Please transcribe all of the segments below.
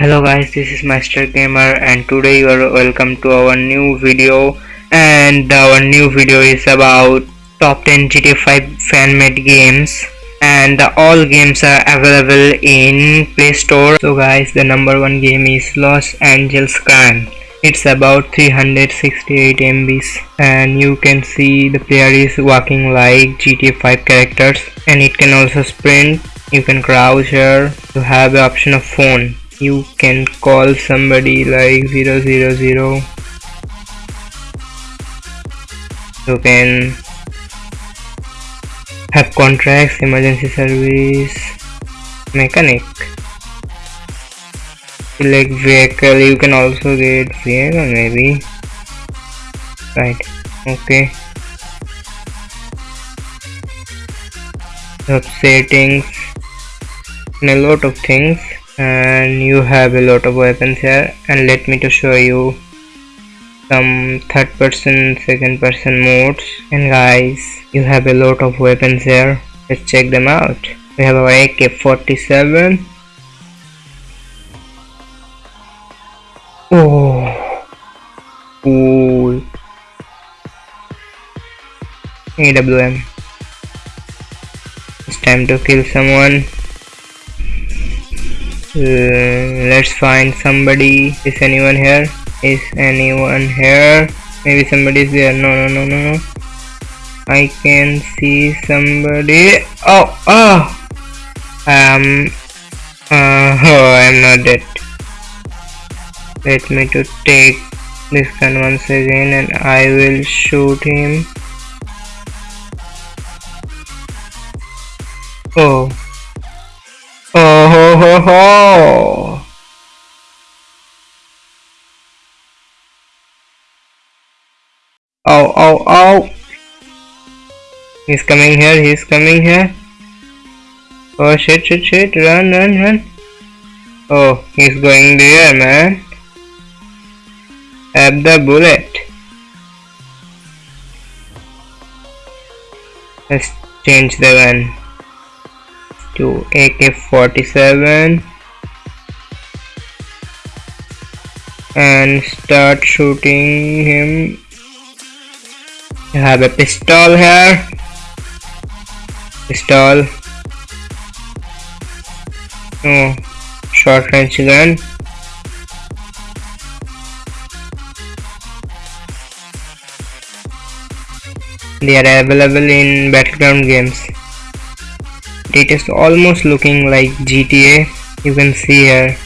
hello guys this is master gamer and today you are welcome to our new video. And our new video is about top 10 GTA 5 fan-made games. And all games are available in play store. So guys the number one game is los angeles crime it's about 368 mbs and you can see the player is walking like gta 5 characters. And it can also sprint. You can crouch here you have the option of phone you can call somebody like 000 you can have contracts emergency service mechanic. Select vehicle you can also get vehicle maybe. Right okay. Sub settings and a lot of things and you have a lot of weapons here. And let me to show you some third person second person modes. And guys you have a lot of weapons here. Let's check them out. We have our AK-47 oh. Cool. AWM it's time to kill someone let's find somebody. Is anyone here? Is anyone here? Maybe somebody is there. No no no no no. I can see somebody. Oh oh. Um uh, oh I'm not dead. Let me to take this gun once again and I will shoot him. Oh Oh ho ho ho! Oh oh oh! He's coming here, he's coming here. Oh shit shit shit, run run run. Oh, he's going there man. Have the bullet. Let's change the gun to AK-47 and start shooting him. You have a pistol here. Pistol. Oh short range gun. They are available in battleground games it is almost looking like GTA you can see here.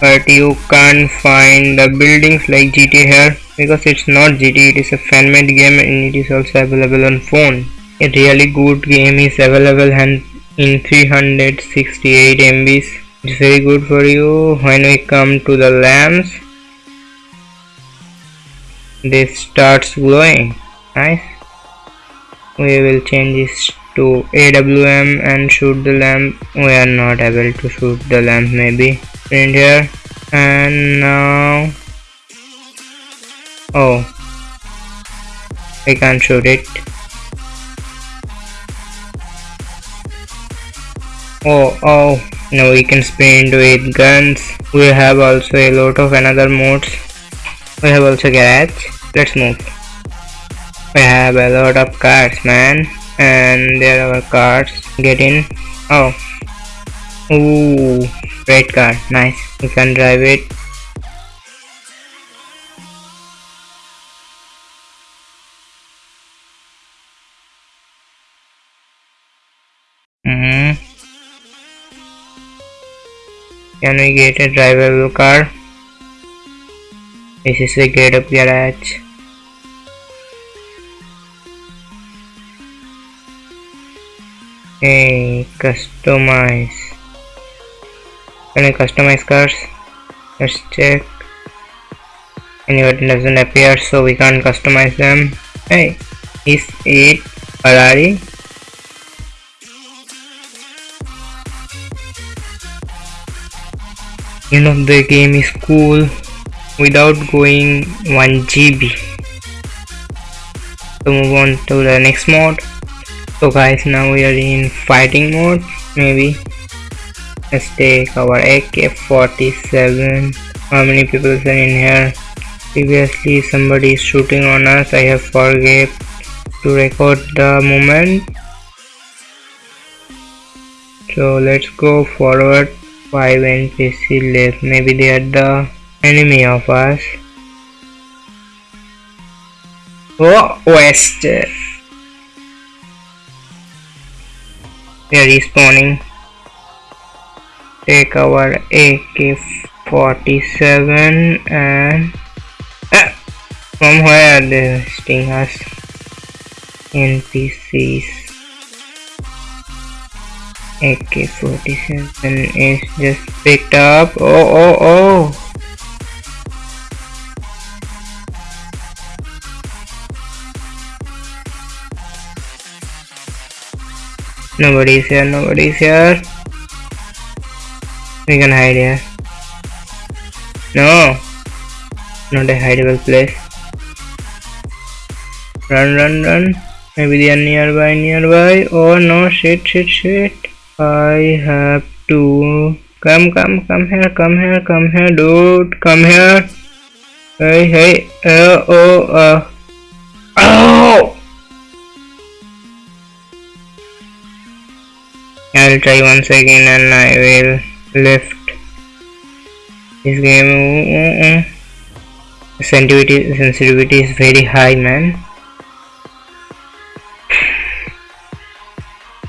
But you can't find the buildings like GTA here because it's not GTA it is a fan-made game and it is also available on phone. A really good game is available and in 368 MBs it's very good for you. When we come to the lamps this starts glowing. Nice. We will change this to AWM and shoot the lamp. We are not able to shoot the lamp maybe in here. And now oh I can't shoot it. Oh oh now we can sprint with guns. We have also a lot of another modes. We have also garage. Let's move. We have a lot of cars man and there are cars get in oh. Ooh, red car nice. You can drive it. Mm -hmm. can we get a drivable car? This is a get up garage Hey, customize. Can I customize cars? Let's check. Any button doesn't appear, so we can't customize them. Hey, is it Ferrari? You know the game is cool without going 1 GB. So move on to the next mode so guys now we are in fighting mode. Maybe let's take our AK-47 how many people are in here? Previously somebody is shooting on us. I have forget to record the moment. So let's go forward. 5 NPC left. Maybe they are the enemy of us. Oh west they are respawning take our AK-47 and ah, from where they sting us NPCs AK-47 is just picked up. Oh, oh, oh. Nobody's here, nobody's here. We can hide here. No. Not a hideable place. Run, run, run. Maybe they are nearby, nearby. Oh no, shit, shit, shit. I have to come come come here come here come here dude come here hey hey uh, oh uh oh I'll try once again and I will lift this game. Sensitivity sensitivity is very high man.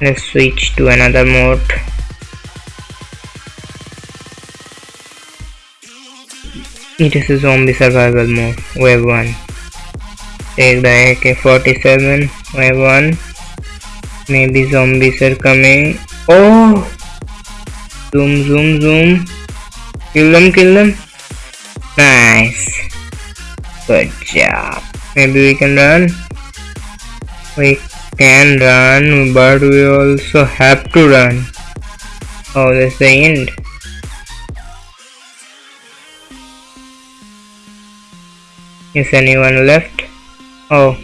Let's switch to another mode. It is a zombie survival mode. Wave 1 take the AK-47 wave 1 maybe zombies are coming oh. Zoom zoom zoom. Kill them kill them. Nice. Good job. Maybe we can run. We can run but we also have to run. Oh that's the end. Is anyone left? Oh.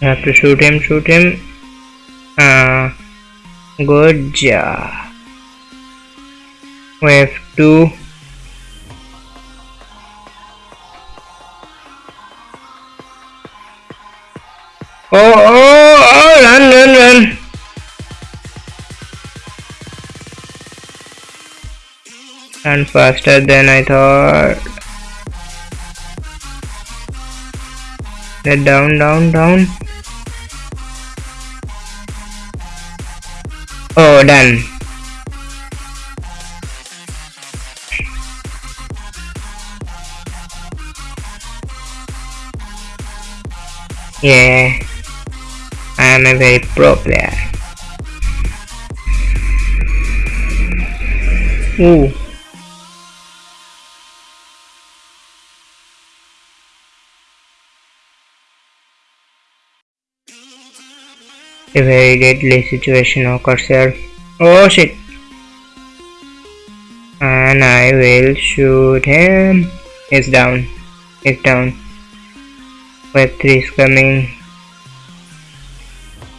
I have to shoot him shoot him. Uh good job wave 2 oh oh, oh run, run, run. And faster than I thought. Get down, down, down. Oh, done. Yeah. I am a very pro player. Ooh. A very deadly situation occurs here. Oh shit! And I will shoot him. He's down. He's down. Web 3 is coming.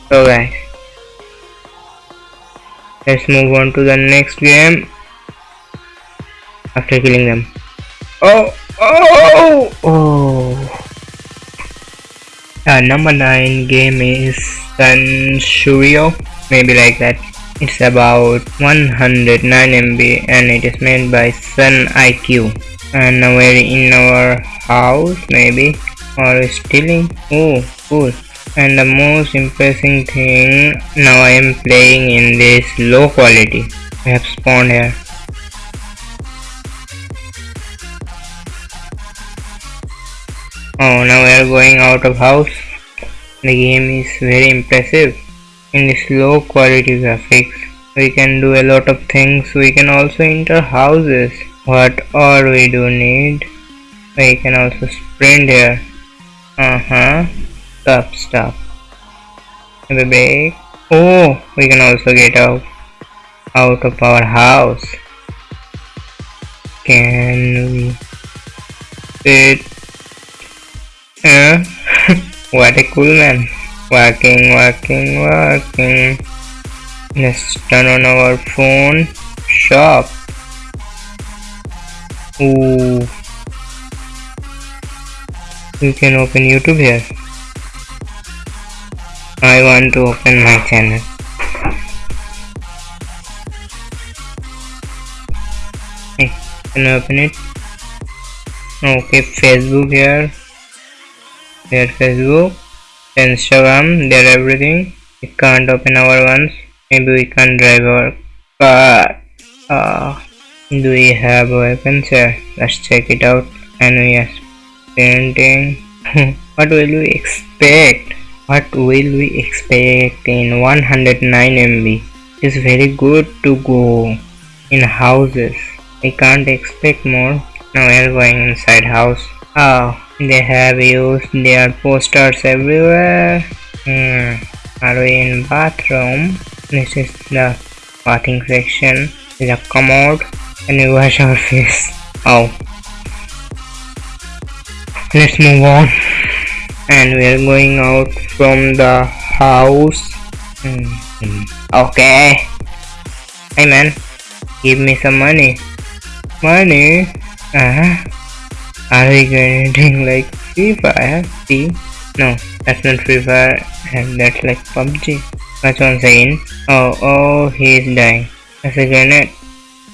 So guys, let's move on to the next game after killing them. Oh, oh, oh! oh. Uh, number 9 game is Sun Shuryo, maybe like that. It's about 109 MB and it is made by Sun IQ. And now we're in our house, maybe, or stealing. Oh, cool and the most impressive thing now I am playing in this low quality I have spawned here oh now we are going out of house the game is very impressive in low quality graphics we can do a lot of things we can also enter houses what all we do need we can also sprint here uh-huh Stop, stop. A break. Oh, we can also get out, out of our house. Can we sit? What a cool man. Walking, walking, walking. Let's turn on our phone. shop. Ooh. You can open YouTube here. I want to open my channel. Can I open it? Okay, Facebook here. Here Facebook. Instagram, there everything. We can't open our ones. Maybe we can drive our car. Uh, do we have weapons here? Let's check it out. And yes, painting. what will we expect? What will we expect in 109 MB? It's very good to go in houses. We can't expect more. Now we are going inside house. Oh, they have used their posters everywhere. Hmm. Are we in bathroom? This is the bathing section. A commode. And we wash our face. Oh. Let's move on. And we are going out from the house. Hmm. Okay. Hey man, give me some money. Money? Uh -huh. Are we getting like Free Fire? See? No, that's not Free Fire and that's like PUBG. That's one second. Oh, oh, he's dying. That's a grenade.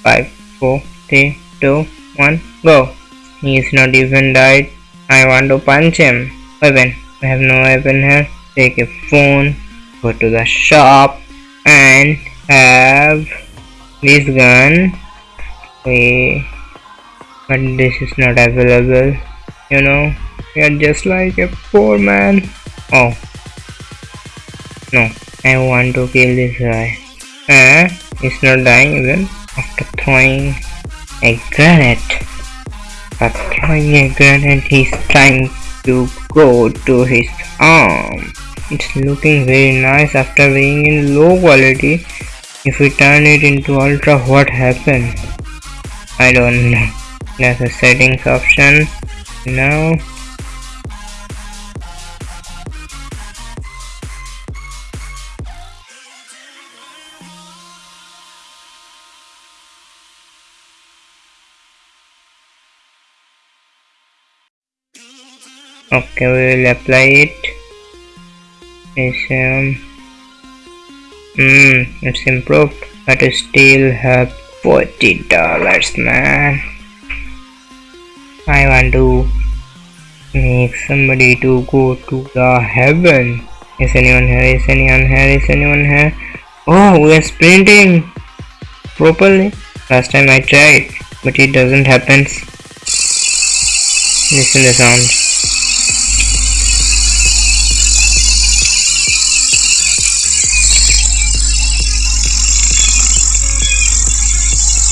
5, 4, 3, 2, 1, go. He's not even died. I want to punch him. Weapon. I have no weapon here. Take a phone. Go to the shop. And have this gun. We but this is not available you know. You're just like a poor man. Oh. No I want to kill this guy. Uh, he's not dying even after throwing a grenade but throwing a grenade he's trying to go to his arm. It's looking very nice after being in low quality. If we turn it into ultra what happened? I don't know there's a settings option. Now okay we will apply it. It's um mm, it's improved but I still have 40 dollars man I want to make somebody to go to the heaven. Is anyone here? Is anyone here? Is anyone here? Oh, we are sprinting properly. Last time I tried, but it doesn't happen. Listen the sound.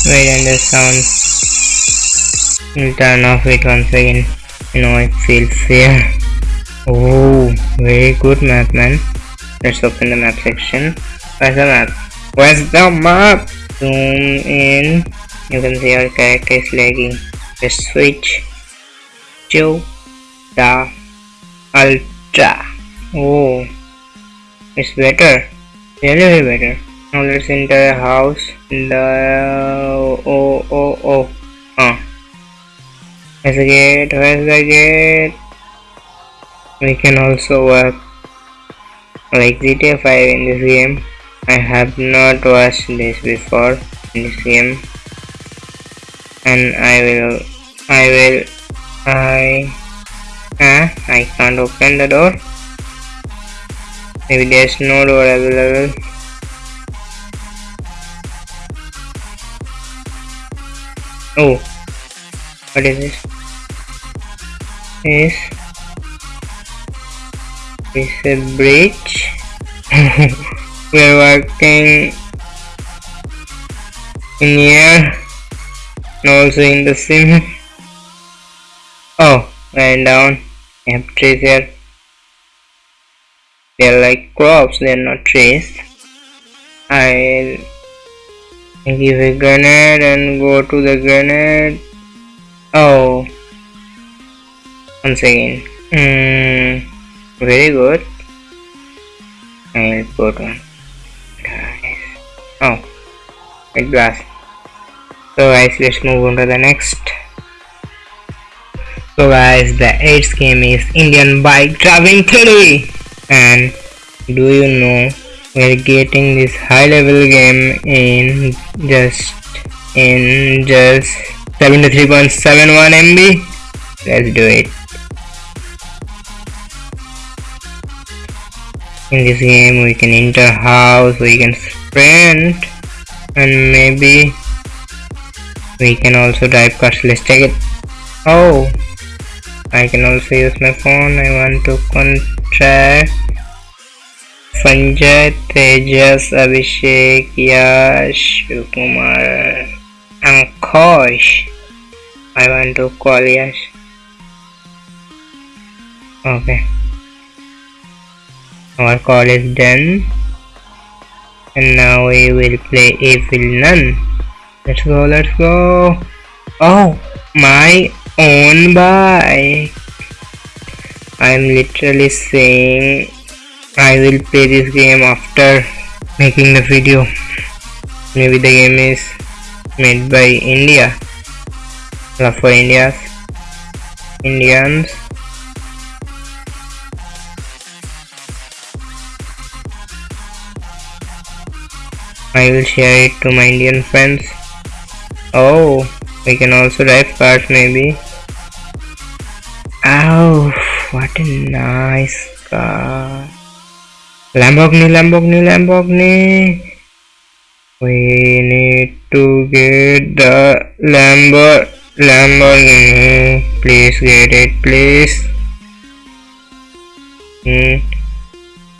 Wait, and the sound turn off it once again you know I feel fear. Oh very good map man. Let's open the map section. Where's the map? Where's the map? Zoom in. You can see our character is lagging. Just switch to the ultra. Oh it's better. Really better. Now let's enter a house. The oh oh oh Where's the gate? Where's the gate? We can also work like GTA 5 in this game. I have not watched this before in this game. And I will, I will, I, ah, I can't open the door. Maybe there's no door available. Oh, what is this? is is a bridge. We're working in here and also in the sim oh lying down. Have trees here. They're like crops they're not trees. I'll give a grenade and go to the grenade oh. Once again mm, very good. I'll put one oh. Red glass. So guys let's move on to the next. So guys the 8th game is Indian Bike Driving 3 and do you know we're getting this high level game in just in just 73.71 MB let's do it. In this game we can enter house we can sprint and maybe we can also drive cars. Let's take it. Oh I can also use my phone. I want to contract Sanjay Tejas Abhishek Yash Kumar Ankush I want to call Yash okay. Our call is done. And now we will play a villain let's go let's go. Oh my own bike. I'm literally saying i will play this game after making the video. Maybe the game is made by india love for india's indians I will share it to my Indian friends. Oh, we can also drive cars maybe. Oh, what a nice car. Lamborghini, Lamborghini, Lamborghini. We need to get the Lambor Lamborghini. Please get it, please. Hmm.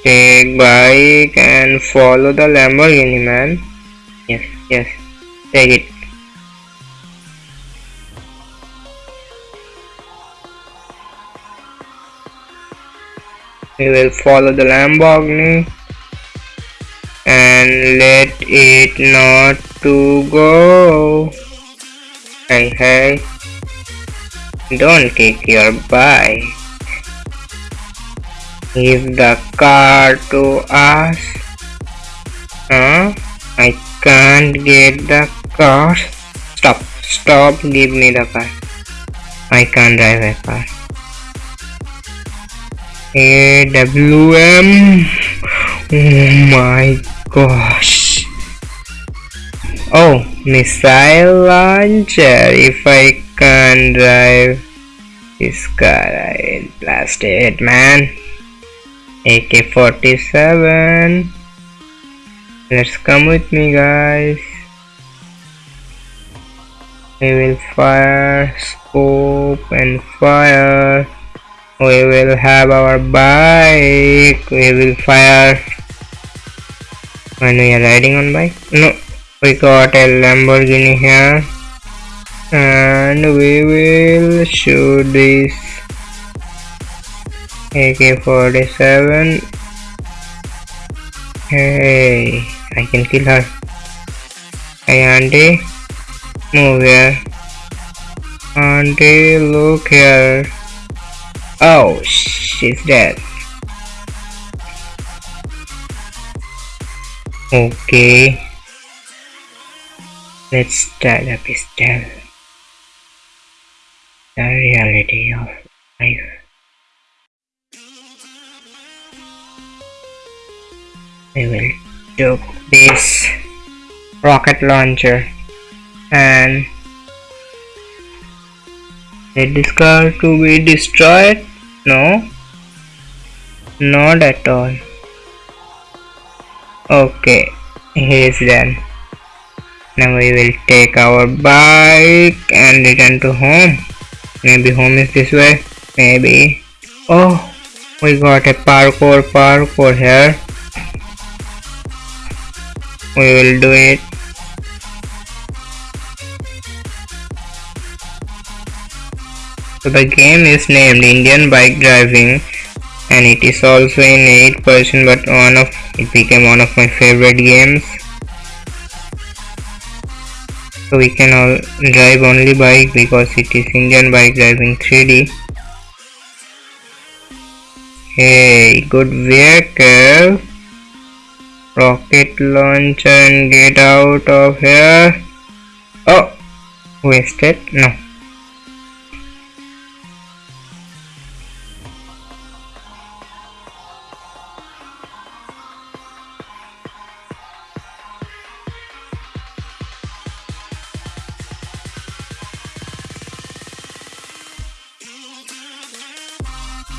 Take bike and follow the Lamborghini man. Yes yes. Take it. We will follow the Lamborghini and let it not to go hey hey don't kick your bike Give the car to us. Huh? I can't get the car. Stop. Stop. Give me the car. I can't drive a car. AWM. Oh my Oh, gosh. Oh, missile launcher. If I can't drive this car, I'll blast it, man. AK-47 let's come with me guys we will fire scope and fire we will have our bike we will fire when we are riding on bike no we got a lamborghini here and we will shoot this AK-47 Hey, I can kill her. Hey auntie, move here. Auntie, look here. Oh, she's dead. Okay. Let's start a pistol. The reality of life. I will do this rocket launcher and is this car to be destroyed no not at all okay. He's done. Now we will take our bike and return to home. Maybe home is this way. Maybe. Oh we got a parkour parkour here. We will do it. So the game is named Indian Bike Driving and it is also in 8% but one of it became one of my favorite games. So we can all drive only bike because it is Indian Bike Driving 3D hey good vehicle. Rocket launcher and get out of here. Oh wasted? No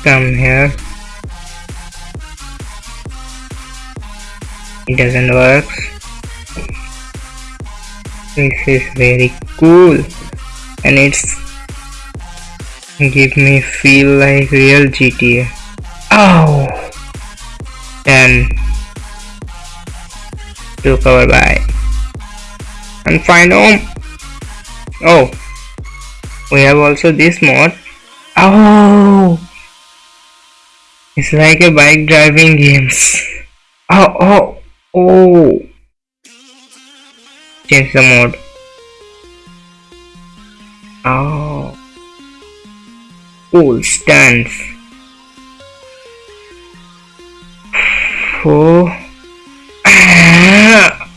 come here. It doesn't work. This is very cool. And it's give me feel like real GTA oh then to cover by and find home. Oh. We have also this mod. Oh it's like a bike driving games. Oh, oh, oh. Change the mode. Oh. Cool stance. Oh.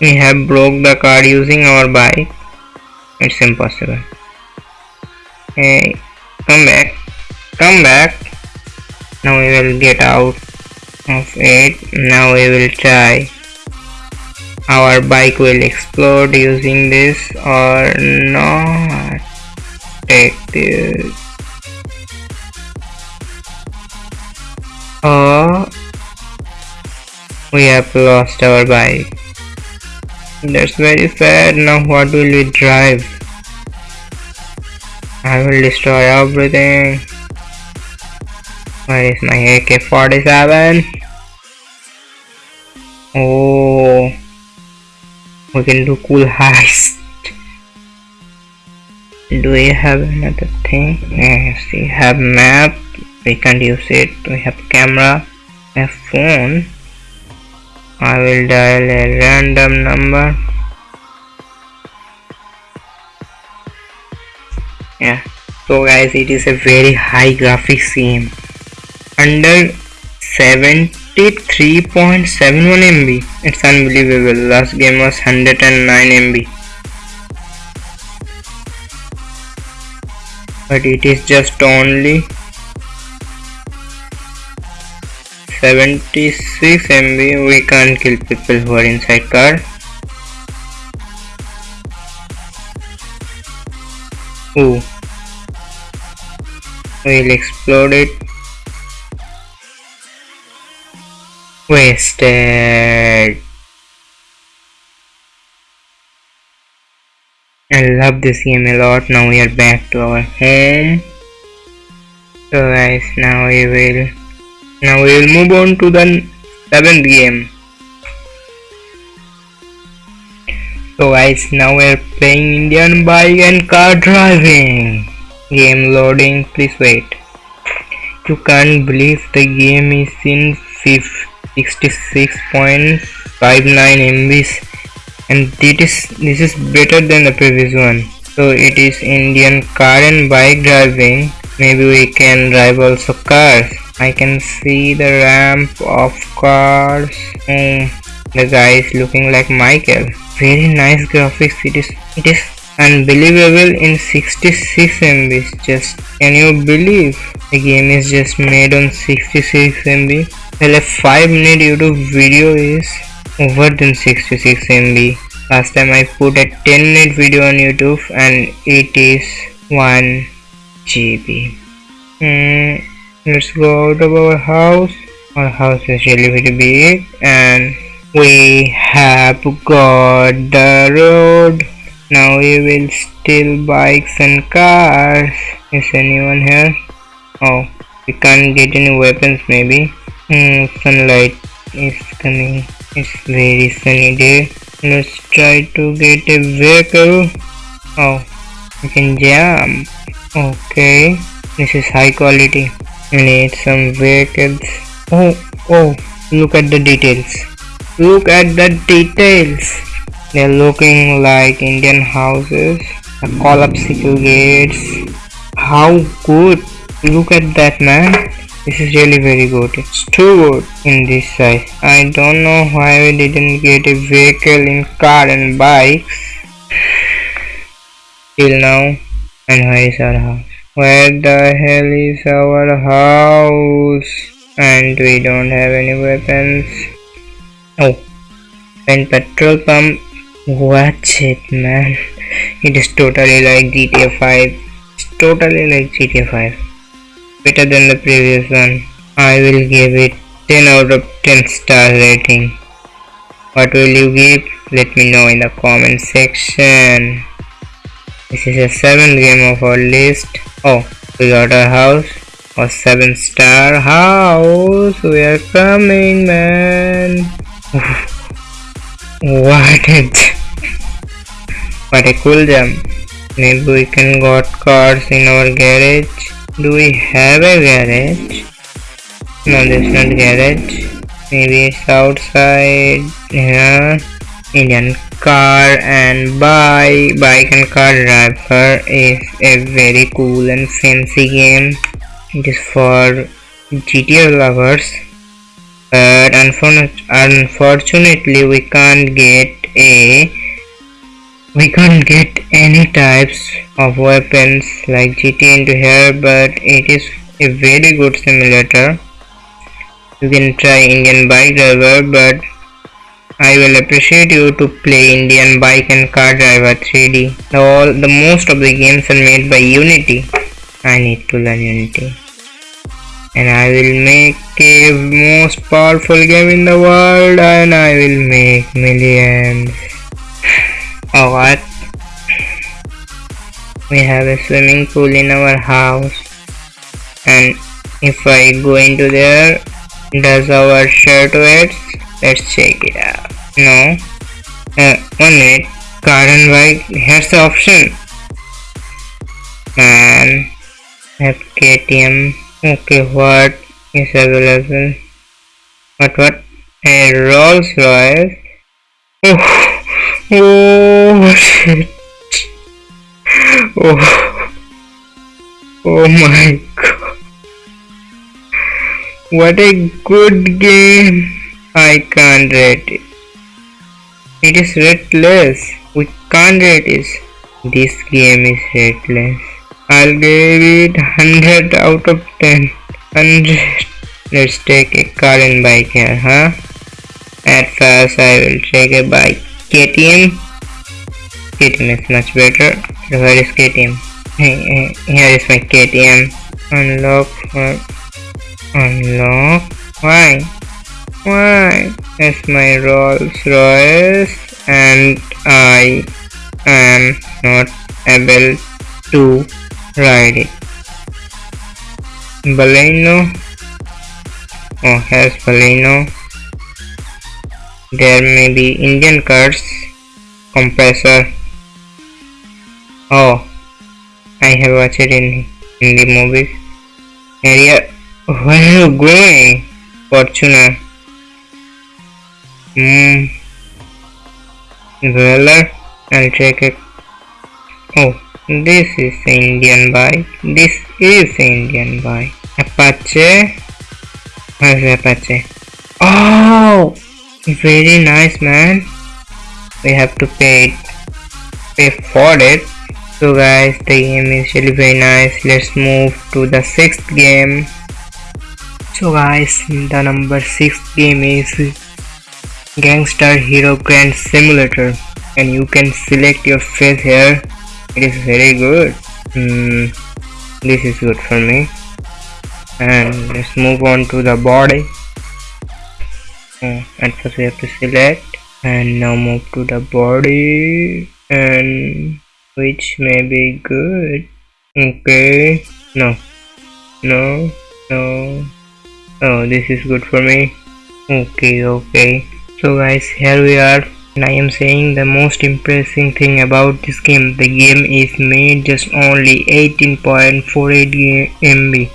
we have broke the car using our bike. It's impossible. Hey, come back come back. Now we will get out of it. Now we will try. Our bike will explode using this or not. Take this. Or we have lost our bike. That's very sad now what will we drive? I will destroy everything where is my AK-47? Oh, we can do cool heist. Do we have another thing? Yes, we have map. We can't use it. We have camera. Have phone. I will dial a random number. Yeah. So guys, it is a very high graphics game under 73.71 MB. It's unbelievable. Last game was 109 MB. But it is just only 76 MB. We can't kill people who are inside car. Ooh. We'll explode it Wasted. I love this game a lot. Now we are back to our home. So guys, now we will now we will move on to the seventh game. So guys, now we are playing Indian bike and car driving. Game loading, please wait. You can't believe the game is in fifth 66.59 MBs and this is this is better than the previous one. So it is Indian car and bike driving. Maybe we can drive also cars. I can see the ramp of cars. Oh, the guy is looking like Michael. Very nice graphics. It is it is unbelievable in 66 MB just can you believe? The game is just made on 66 MB well a 5 minute YouTube video is over than 66 MB last time I put a 10 minute video on YouTube and it is 1 GB hmm, let's go out of our house. Our house is really very big and we have got the road. Now we will steal bikes and cars. Is anyone here? Oh we can't get any weapons maybe Hmm, sunlight is coming. It's very sunny day. Let's try to get a vehicle. Oh, we can jump. Okay, this is high quality. We need some vehicles. Oh, oh, look at the details. Look at the details. They're looking like Indian houses. the collapsible gates. How good. Look at that man. This is really very good. It's too good in this size. I don't know why we didn't get a vehicle in car and bikes. till now and where is our house? Where the hell is our house? And we don't have any weapons. Oh and petrol pump. Watch it man. It is totally like GTA 5 it's totally like GTA 5 better than the previous one. I will give it 10 out of 10 star rating. What will you give? Let me know in the comment section. This is a 7 game of our list. Oh we got a house a 7 star house. We are coming man. What it what a cool jump. Maybe we can got cars in our garage do we have a garage? No there's not garage. Maybe it's outside here Indian car and buy bike and car driver is a very cool and fancy game. It is for GTA lovers. But unfortunately we can't get a we can't get any types of weapons like GTA into here but it is a very good simulator you can try Indian bike driver but I will appreciate you to play Indian bike and car driver 3D. All, the most of the games are made by Unity. I need to learn Unity. And I will make a most powerful game in the world and I will make millions. What? We have a swimming pool in our house. And if I go into there does our shirt wear let's check it out. No. Uh, one minute. Garden bike here's the option. And have KTM okay what is available? What what? A Rolls Royce oh oh shit oh oh my god what a good game I can't rate it. It is rateless. We can't rate it. This game is rateless. I'll give it 100 out of 10. 100. Let's take a car and bike here, huh? At first I will take a bike. KTM. KTM is much better. Where is KTM? Here is my KTM. Unlock. Unlock. Why? Why? It's my Rolls Royce and I am not able to ride it. Baleno. Oh, here's Baleno. There may be Indian cars. Compressor. Oh, I have watched it in, in the movies. Area. Where are you going? Fortuner. Hmm. Well, I'll check it. Oh, this is Indian bike. This is Indian bike. Apache. Where's Apache? Oh, very nice, man. We have to pay it pay for it. So guys, the game is really very nice. Let's move to the sixth game. So guys, the number six game is gangster Hero Grand Simulator and you can select your face here it is very good mm, this is good for me and let's move on to the body at first we have to select and now move to the body and which may be good. Okay no no no oh this is good for me. Okay okay. So guys here we are. and I am saying the most impressive thing about this game the game is made just only 18.48 MB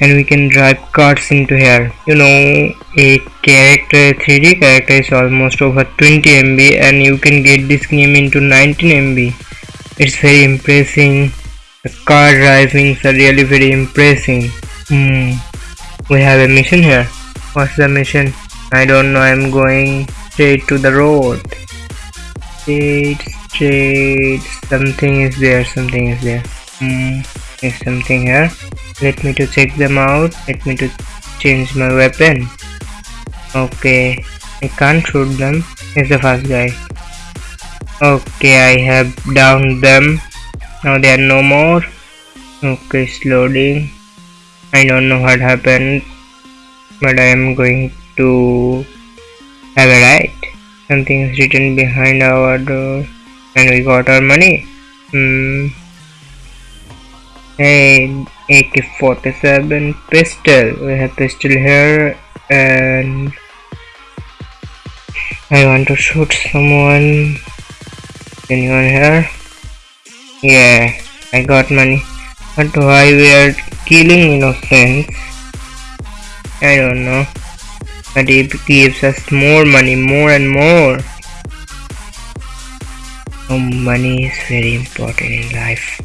and we can drive cars into here. You know a character 3D character is almost over 20 MB and you can get this game into 19 MB it's very impressive. The car driving are really very impressive. Hmm. We have a mission here. What's the mission? I don't know. I'm going straight to the road it's trade something is there something is there. Hmm there's something here. Let me to check them out. Let me to change my weapon. Okay I can't shoot them. He's the first guy. Okay I have downed them. Now they are no more. Okay it's loading. I don't know what happened but I am going to have a right something is written behind our door and we got our money. Hmm. Hey AK-47 pistol. We have pistol here and I want to shoot someone. Anyone here? Yeah I got money. But why we are killing innocents? I don't know but it gives us more money more and more. Oh money is very important in life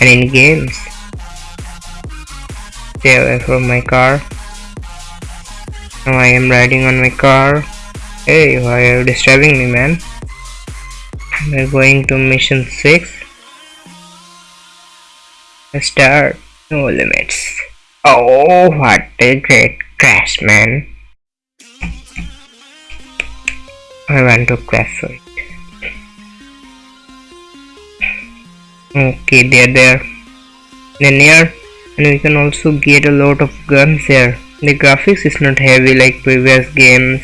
and in games. Stay away from my car. Now I am riding on my car. Hey why are you disturbing me man? We're going to mission 6 start no limits. Oh what a great crash man I want to crash it okay they're there. Then here and we can also get a lot of guns here the graphics is not heavy like previous games.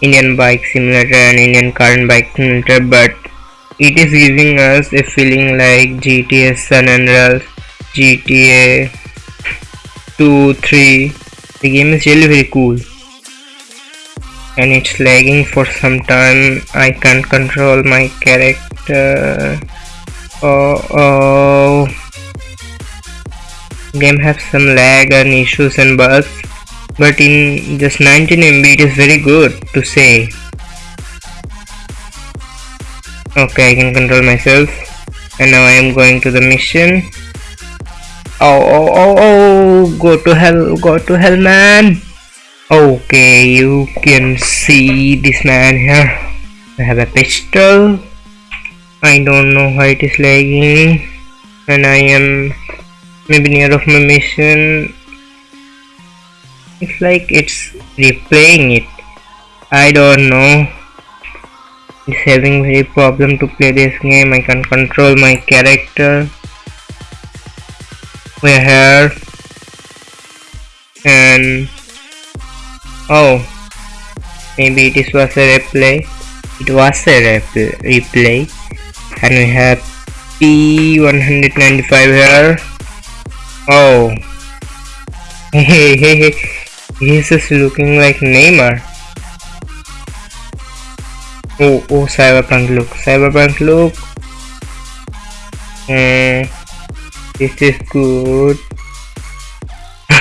Indian bike simulator and Indian and bike simulator but it is giving us a feeling like GTA San Andreas GTA 2 3 the game is really very cool and it's lagging for some time. I can't control my character. Oh oh game have some lag and issues and bugs but in just 19 MB it is very good to say. Okay I can control myself. And now I am going to the mission. Oh oh oh oh go to hell go to hell man okay you can see this man here. I have a pistol. I don't know why it is lagging. And I am maybe near of my mission. It's like it's replaying it. I don't know. It's having very problem to play this game. I can control my character. We're here. And oh maybe it is was a replay. It was a replay. And we have P195 here. Oh. Hey hey hey he's just looking like Neymar. Oh oh cyberpunk look. Cyberpunk look. Mm, this is good.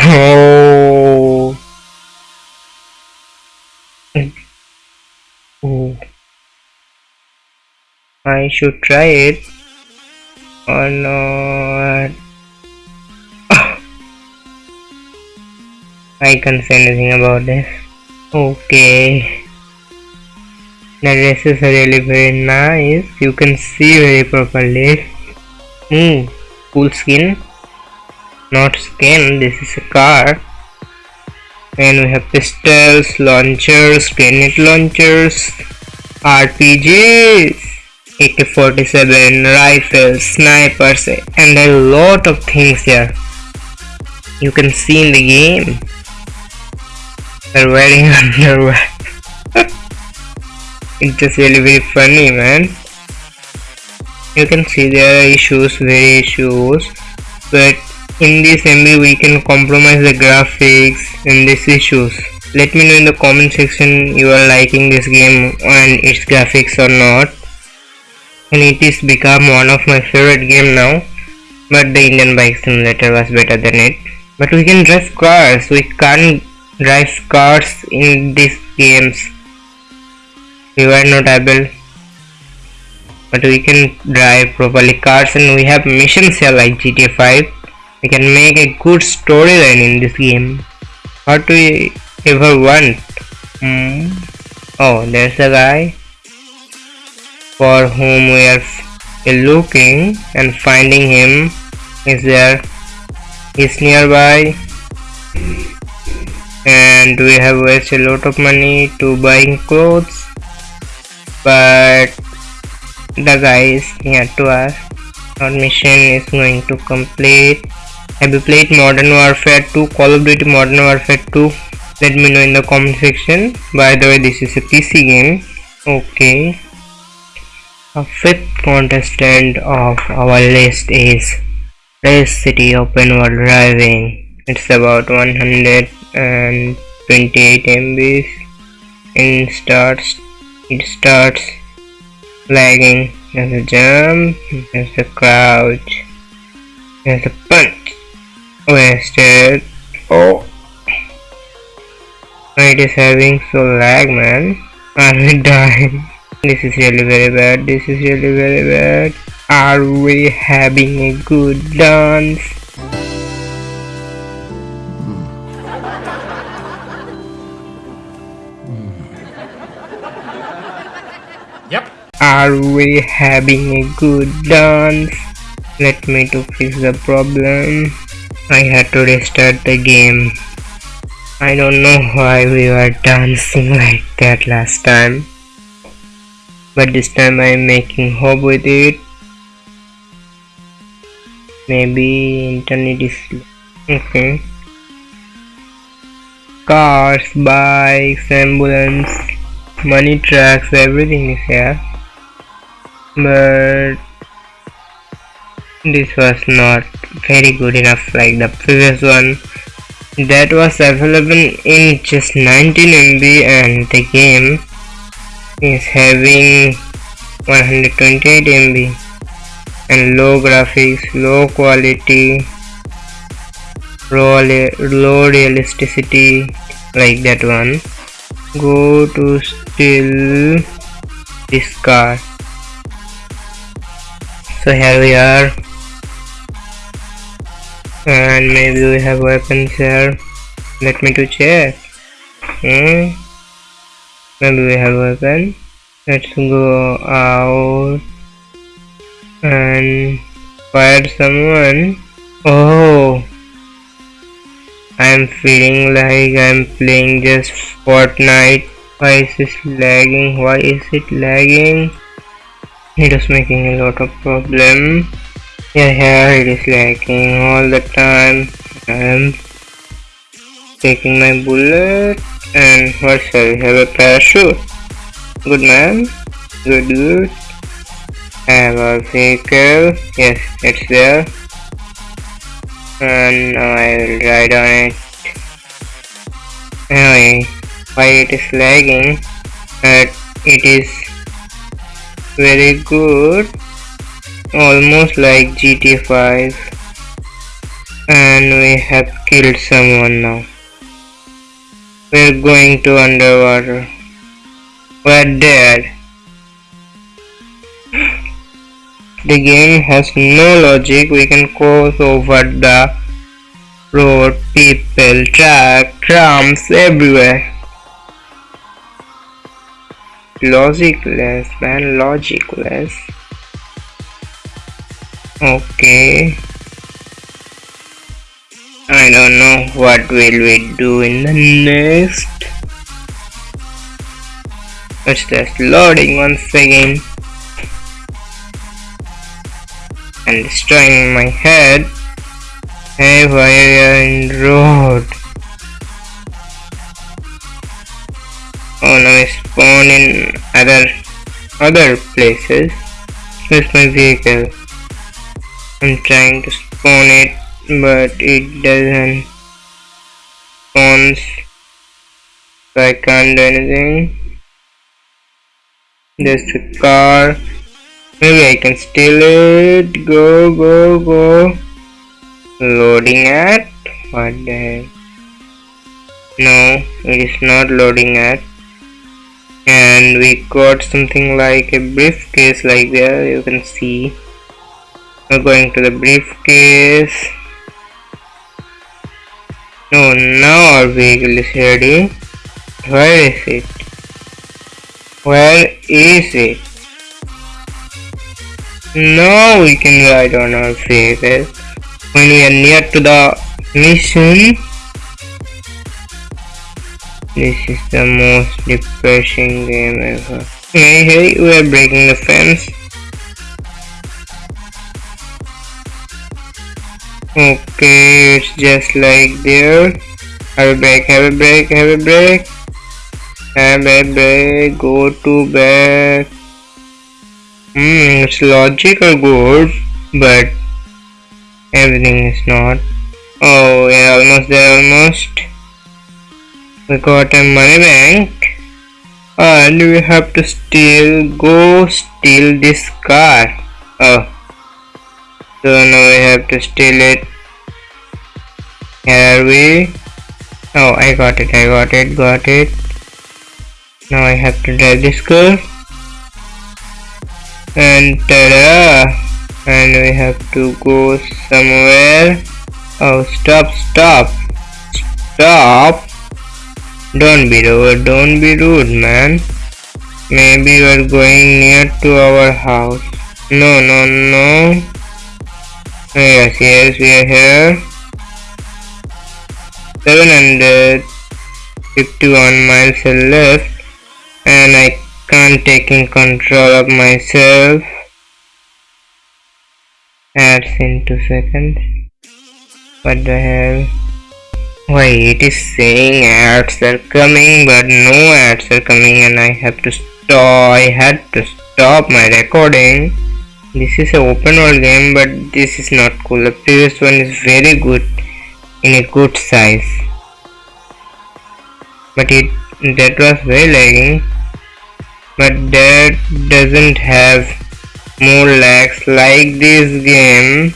Oh I should try it or not. I can't say anything about this. Okay. The dress is really very nice. You can see very properly. Hmm. Cool skin. Not skin. This is a car. And we have pistols launchers grenade launchers rpgs ak-47 rifles snipers and a lot of things here you can see in the game. They're wearing underwear. It's just really very funny man. You can see there are issues very issues. But in this MB we can compromise the graphics and these issues. Let me know in the comment section you are liking this game and its graphics or not and it is become one of my favorite game now but the Indian bike simulator was better than it. But we can drive cars. We can't drive cars in these games. We were not able but we can drive properly cars and we have missions here like GTA 5 we can make a good storyline in this game. What do we ever want? Hmm. oh there's a guy for whom we are looking and finding him is there is nearby. And we have wasted a lot of money to buying clothes but the guy is near to us our mission is going to complete. Have you played modern warfare 2 call of duty modern warfare 2 let me know in the comment section. By the way this is a pc game. Okay a fifth contestant of our list is race city open world driving. It's about 128 MB in starts it starts lagging. There's a jump there's a crouch there's a punch wasted. Oh. It is having so lag man. I'm dying this is really very bad this is really very bad are we having a good dance Yep. Are we having a good dance? Let me to fix the problem. I had to restart the game. I don't know why we were dancing like that last time. But this time I'm making hope with it. Maybe internet is okay. Cars, bikes, ambulance, money trucks, everything is here but this was not very good enough like the previous one that was available in just 19 MB and the game is having 128 MB and low graphics, low quality, low, low realisticity like that one. Go to still this discard so here we are. And maybe we have weapons here. Let me to check. Hmm maybe we have weapon let's go out and fire someone. Oh I'm feeling like I'm playing just Fortnite. Why is this lagging? Why is it lagging? It is making a lot of problem. Yeah here it is lagging all the time. I'm taking my bullet and what shall we have a parachute? Good man good good have a vehicle yes it's there. And I will ride on it. Anyway why it is lagging? But it is very good. Almost like GTA 5 and we have killed someone now we're going to underwater. We're dead. The game has no logic. We can cross over the road. People truck trams everywhere. Logicless man logicless. Okay I don't know what will we do in the next. It's just loading once again. And destroying my head. Hey why are in road? Oh now I spawn in other other places. Where's my vehicle. I'm trying to spawn it but it doesn't spawns so I can't do anything. There's a car. Maybe I can steal it. Go go go. Loading at? What the heck no it is not loading at. And we got something like a briefcase like there you can see. We're going to the briefcase no now our vehicle is ready where is it where is it Now we can ride on our faces when we are near to the mission. This is the most depressing game ever. Hey, hey, we are breaking the fence. Okay, it's just like there. Have a break, have a break, have a break. Have a break, go to back. Hmm, it's logical good, but everything is not. Oh, yeah, almost there, almost. We got a money bank. And we have to steal, go steal this car. Oh. So now we have to steal it. Here are we? Oh, I got it, I got it, got it. Now I have to drive this car and tada and we have to go somewhere oh stop stop stop don't be rude don't be rude man maybe we're going near to our house no no no yes yes we are here 751 miles left and I can't taking control of myself. Ads in two seconds. What the hell? Why it is saying ads are coming but no ads are coming and I have to stop I had to stop my recording this is an open world game but this is not cool. The previous one is very good in a good size. But it that was very lagging. But that doesn't have more lags. Like this game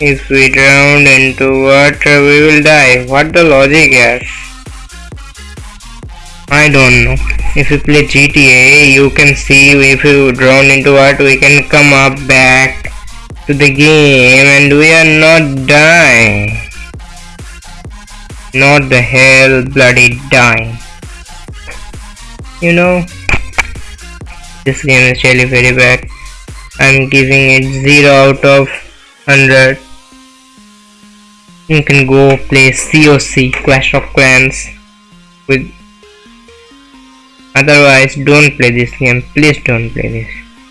if we drown into water we will die. What the logic is I don't know. If you play GTA you can see if you drown into water we can come up back to the game and we are not dying. Not the hell bloody dying. You know this game is really very bad. I'm giving it 0 out of 100 you can go play COC Clash of Clans with otherwise don't play this game please don't play this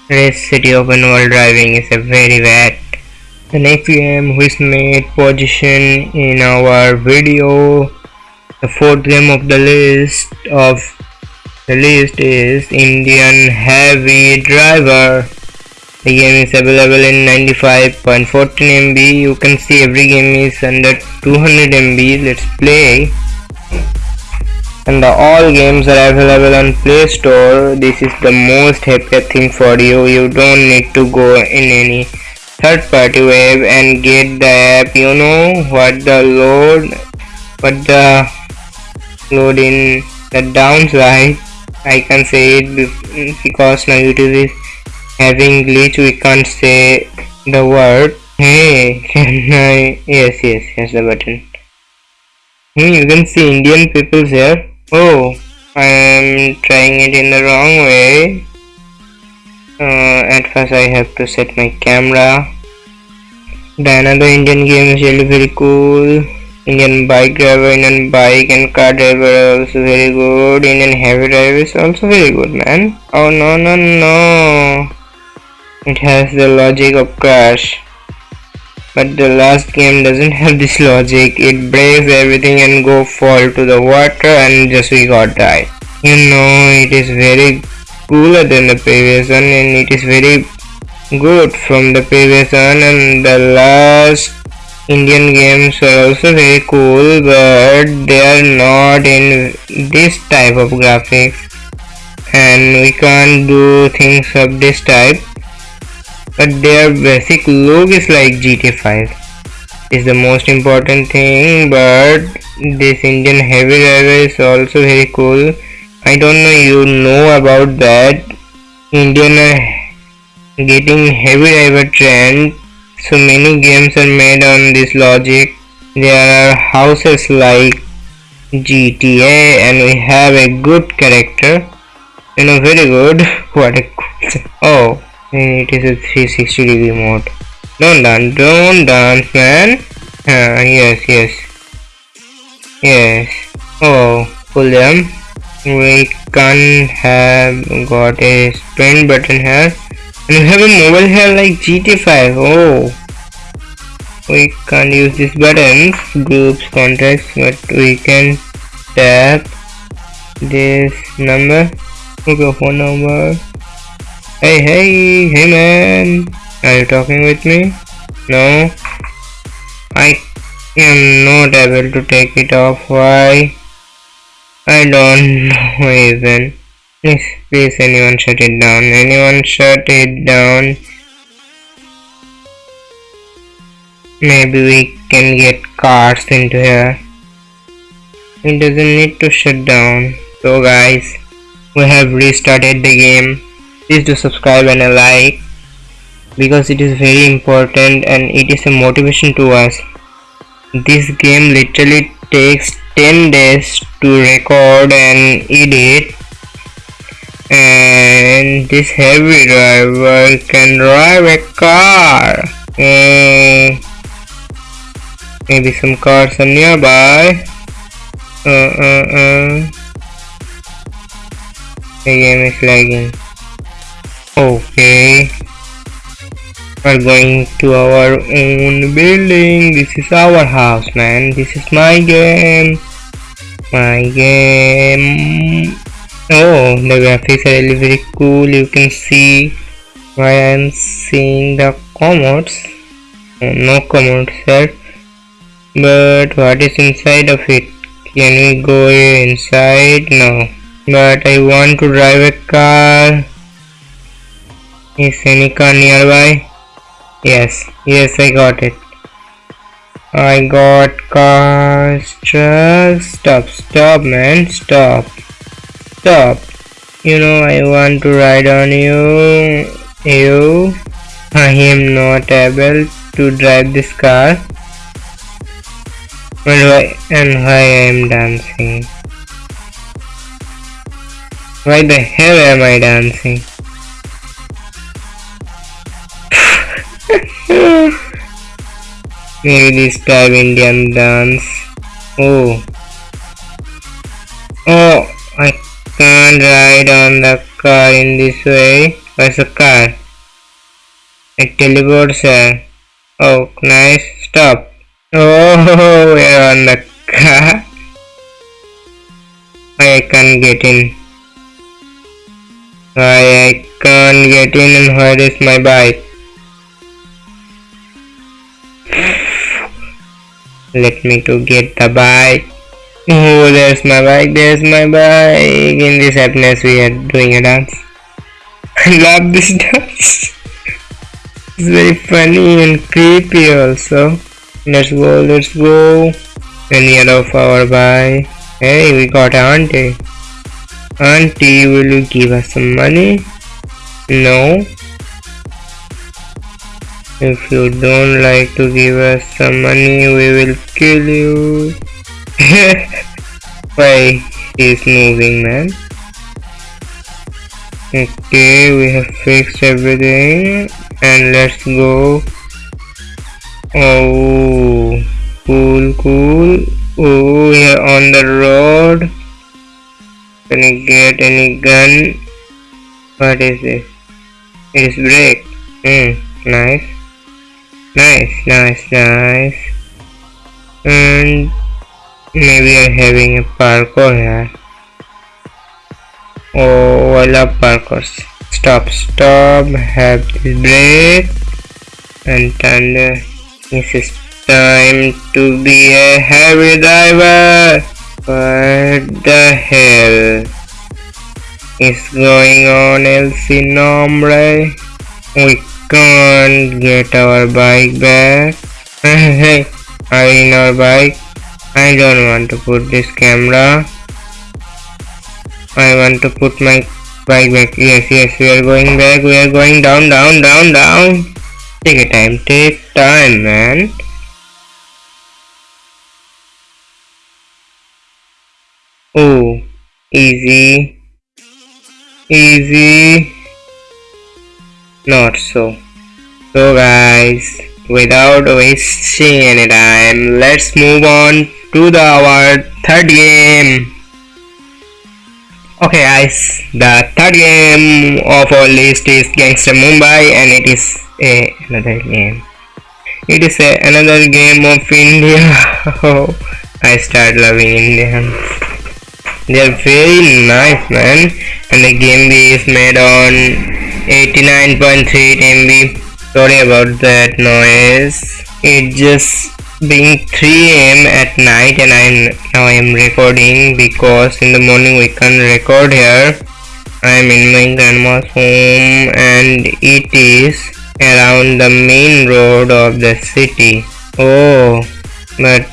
Race City Open World Driving is a very bad the next game which made position in our video the fourth game of the list of the list is Indian Heavy Driver. The game is available in 95.14 MB. You can see every game is under 200 MB. Let's play. And the all games are available on Play Store. This is the most happier thing for you. You don't need to go in any third party web and get the app. You know what the load, what the load in the downside I can say it because now YouTube is having glitch we can't say the word hey can I yes yes yes the button hmm, you can see Indian people here oh I am trying it in the wrong way uh, at first I have to set my camera the another Indian game is really very cool Indian bike driver, Indian bike and car driver are also very good. Indian heavy driver is also very good, man. Oh no no no! It has the logic of crash. But the last game doesn't have this logic. It breaks everything and go fall to the water and just we got died. You know, it is very cooler than the previous one and it is very good from the previous one and the last Indian games are also very cool but they are not in this type of graphics and we can't do things of this type but their basic look is like GTA 5 is the most important thing but this Indian heavy driver is also very cool I don't know you know about that Indian uh, getting heavy driver trend so many games are made on this logic. There are houses like GTA and we have a good character. You know, very good. what a cool Oh, it is a 360 degree mode. Don't dance, don't dance, man. Uh, yes, yes. Yes. Oh, them. We can have got a sprint button here. And we have a mobile here like GT5. Oh. We can't use these buttons, groups, contacts, but we can tap this number. Okay, phone number. Hey, hey, hey man. Are you talking with me? No. I am not able to take it off. Why? I don't know even. Please, please anyone shut it down. Anyone shut it down. Maybe we can get cars into here. It doesn't need to shut down. So guys, we have restarted the game. Please do subscribe and a like because it is very important and it is a motivation to us. This game literally takes 10 days to record and edit and this heavy driver can drive a car. Mm, maybe some cars are nearby. Uh, uh, uh. The game is lagging. Okay. We're going to our own building. This is our house, man. This is my game. My game. Oh, the graphics are really very cool. You can see why I'm seeing the comments. Oh, uh, no comments here. But what is inside of it? Can we go inside? No. But I want to drive a car. Is any car nearby? Yes, yes, I got it. I got cars, trucks. Stop, stop, man, stop, stop. You know, I want to ride on you. You, I am not able to drive this car. And why, and why I am dancing? Why the hell am I dancing? Maybe this time Indian dance. Oh. Oh, I can't ride on the car in this way. Where's the car? It teleports here. Oh, nice. Stop. Oh, we're on the car. I can't get in. Why I can't get in and where is my bike? Let me to get the bike. Oh, there's my bike, there's my bike. In this happiness we are doing a dance. I love this dance. it's very funny and creepy also. Let's go, let's go. Any of our bike. Hey, we got auntie. Auntie, will you give us some money? No. If you don't like to give us some money, we will kill you. Why? He's moving, man. Okay, we have fixed everything. And let's go. Oh, cool, cool. Oh, we are on the road. Can I get any gun? What is this? It is brake. Hmm, nice. Nice, nice, nice. And maybe I'm having a parkour here. Oh, I love parkours. Stop, stop, have this break And thunder. This is time to be a heavy diver What the hell is going on El Nombre? We can't get our bike back. hey, are in our bike? I don't want to put this camera. I want to put my bike back. Yes, yes, we are going back. We are going down, down, down, down. Take a time, take time, man. Oh, easy, easy. Not so. So guys without wasting any time let's move on to the our third game. Okay guys the third game of our list is gangster mumbai and it is a another game. It is a, another game of india. Oh i start loving indians they're very nice man. And the game is made on 89.3 MB sorry about that noise. It just being 3 am at night and I now I am recording because in the morning we can record here. I am in my grandma's home and it is around the main road of the city. Oh but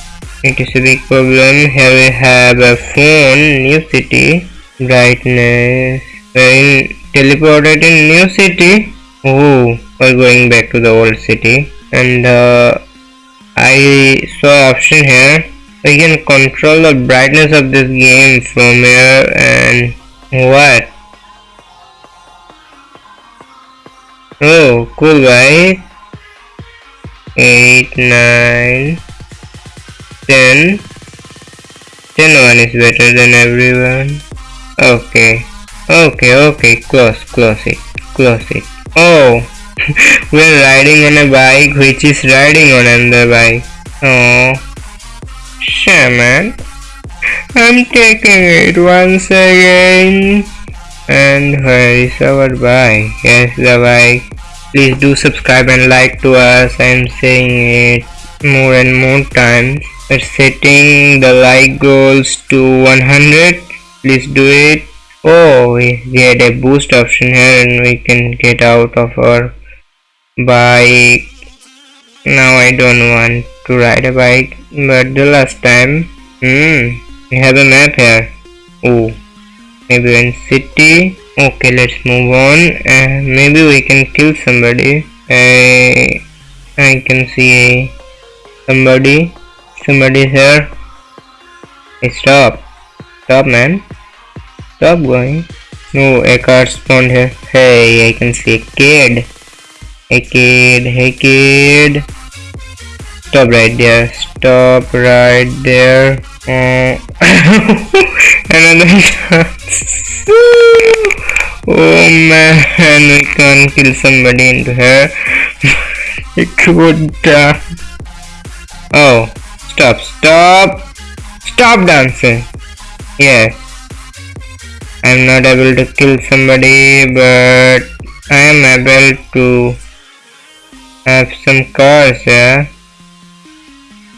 it is a big problem here we have a phone new city brightness we're teleported in new city? Oh we're going back to the old city. And uh, I saw option here. We can control the brightness of this game from here and what? Oh cool right 8 9 10 10 one is better than everyone okay okay okay close close it close it oh we're riding on a bike which is riding on another bike. Oh, shaman. I'm taking it once again. And where is our bike? Yes, the bike. Please do subscribe and like to us. I'm saying it more and more times. We're setting the like goals to 100. Please do it. Oh, we get a boost option here and we can get out of our bike. Now I don't want to ride a bike but the last time hmm we have a map here. Oh maybe in city? Okay let's move on. Uh, maybe we can kill somebody. I I can see somebody somebody here hey, stop stop man stop going no a car spawned here hey I can see a kid Hey kid, hey kid. Stop right there. Stop right there. Uh, another oh man, we can't kill somebody into here. it could. Uh... Oh, stop, stop, stop dancing. Yeah, I'm not able to kill somebody, but I am able to have some cars yeah.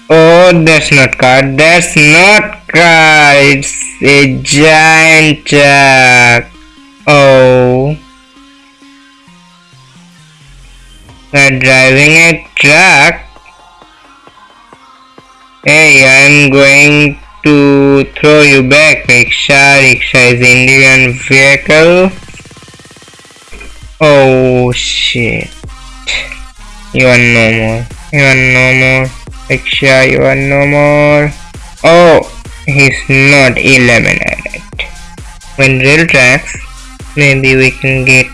Oh, that's not car. That's not car. It's a giant truck. Oh. We're driving a truck. Hey, I'm going to throw you back, rickshaw. Rickshaw is Indian vehicle. Oh shit. You are no more. You are no more. Riksha, you are no more. Oh, he's not eliminated. When real tracks, maybe we can get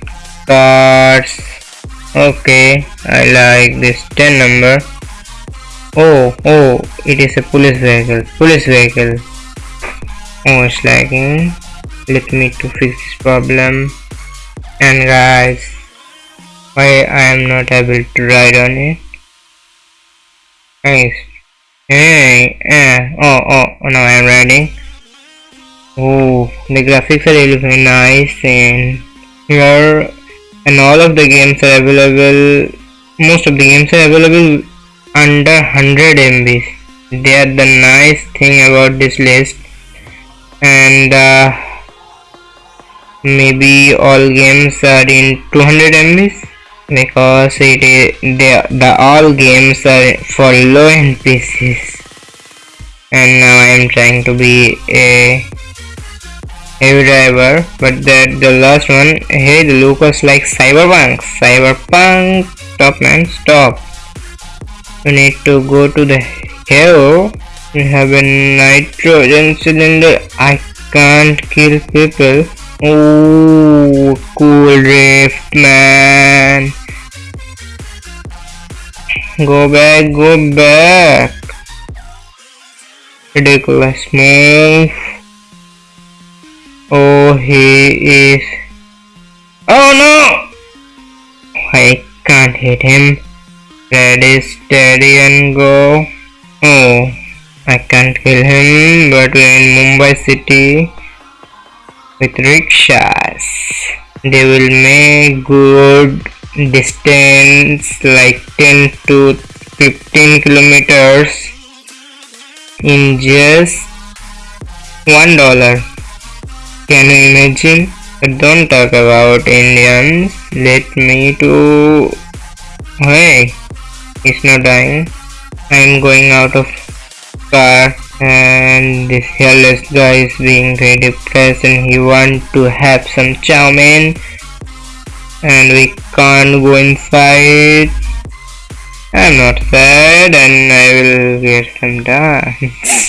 cars. Okay, I like this 10 number. Oh, oh, it is a police vehicle. Police vehicle. Oh, it's lagging. Let me to fix this problem. And guys, why I am not able to ride on it? Nice. Hey, eh, oh, oh, oh, now I am riding. Oh, the graphics are really nice and here and all of the games are available, most of the games are available under 100 MB. They are the nice thing about this list. And uh, maybe all games are in 200 MB because it is the, the all games are for low end PCs and now I am trying to be a heavy driver but that the last one hey the like cyberpunk. Cyberpunk stop man stop you need to go to the hell we have a nitrogen cylinder I can't kill people Oh, cool drift, man. Go back, go back. Ridiculous move. Oh, he is. Oh no! I can't hit him. And go. Oh, I can't kill him, but we're in Mumbai city with rickshaws. They will make good distance like 10 to 15 kilometers in just one dollar. Can you imagine? But don't talk about Indians. Let me to. Hey, he's not dying. I'm going out of car and this hairless guy is being very depressed and he want to have some chow mein. And we can't go inside. I'm not sad and I will get some dance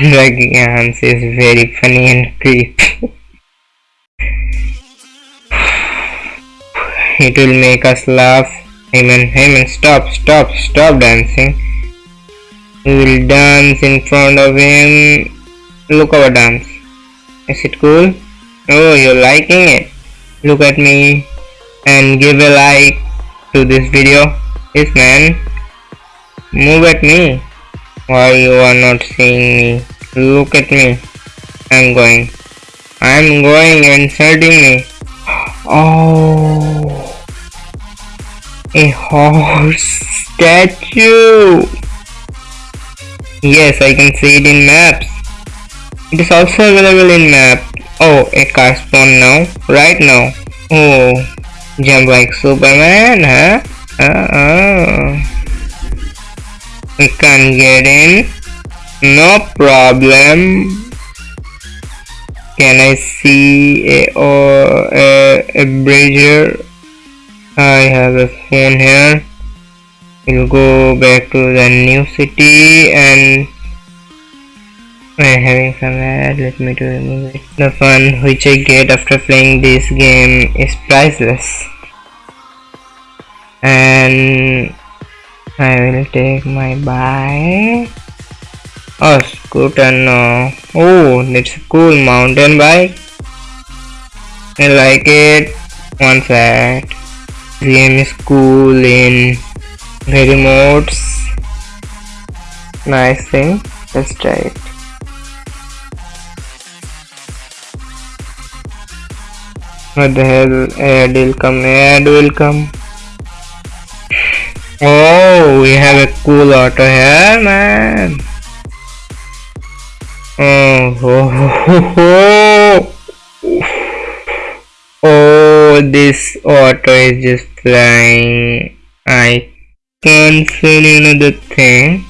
the dance is very funny and creepy. It will make us laugh Heyman, Heyman, stop, stop, stop dancing. We will dance in front of him. Look our dance. Is it cool? Oh you're liking it. Look at me and give a like to this video. Yes man. Move at me. Why you are not seeing me? Look at me. I'm going. I'm going and insulting me. Oh a horse statue yes I can see it in maps it is also available in map Oh, a car spawn now, right now. Oh, jump like Superman, huh? Uh-uh. We can get in. No problem. Can I see a, or a, a bridger? I have a phone here. We'll go back to the new city and I'm having some ad, let me to remove it. The fun which I get after playing this game is priceless. And I will take my bike. Oh, scooter no. Oh, a cool mountain bike. I like it. One sec. Is cool in very modes. Nice thing. Let's try it. What the hell? Ad will come, ad will come. Oh, we have a cool auto here, man. Oh, oh, oh, oh. oh this auto is just flying. I can't feel another thing.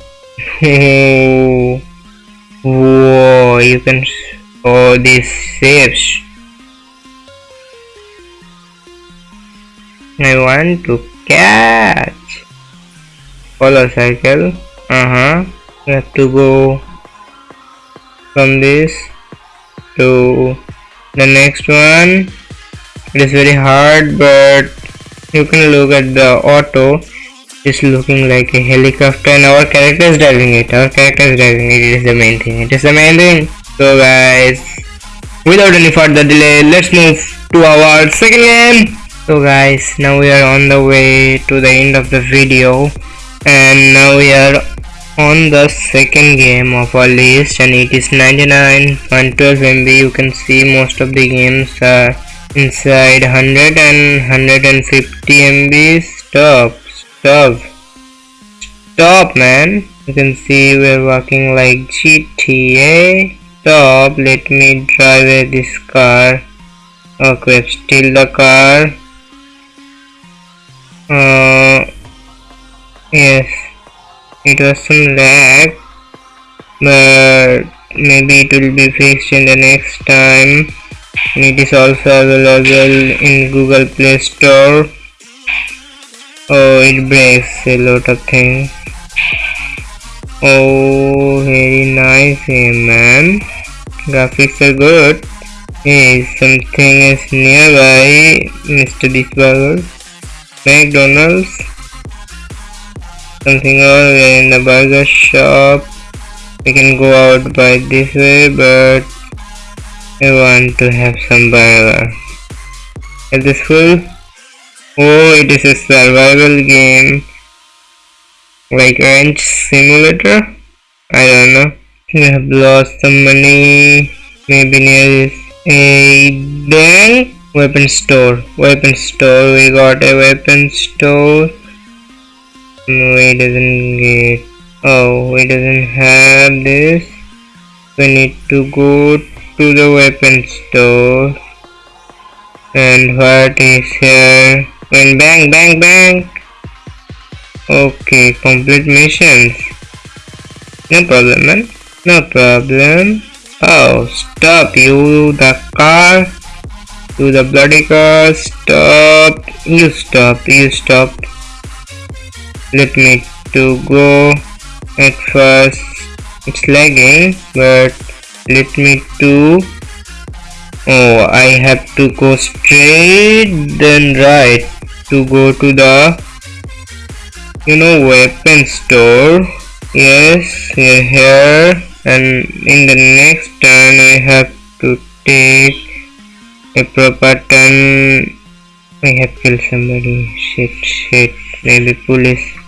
Oh, whoa, you can. Oh, this shapes I want to catch. Follow cycle. Uh-huh. You have to go from this to the next one. It is very hard but you can look at the auto. It's looking like a helicopter and our character is driving it. Our character is driving it. It is the main thing. It is the main thing. So guys, without any further delay, let's move to our second game so guys now we are on the way to the end of the video and now we are on the second game of our list and it is 99.12 MB you can see most of the games are inside 100 and 150 MB stop stop. Stop man. You can see we're walking like GTA stop. Let me drive this car. Okay steal the car. Uh, yes. It was some lag but maybe it will be fixed in the next time it is also available in google play store oh it breaks a lot of things oh very nice eh, man graphics are good Hey, something is nearby, Mr. Beastburger. McDonald's. Something else, we are in the burger shop. We can go out by this way, but I want to have some burger. Is this full? Oh, it is a survival game. Like ranch simulator? I don't know. We have lost some money. Maybe near this a bank weapon store weapon store we got a weapon store no it doesn't get oh it doesn't have this we need to go to the weapon store and what is here and bang bang bang okay complete missions no problem man no problem Oh, stop you, the car. to the bloody car, stop. You stop, you stop. Let me to go at first. It's lagging, but let me to. Oh, I have to go straight then right to go to the you know weapon store. Yes here and in the next turn we have to take a proper turn. We have killed somebody. Shit shit maybe police.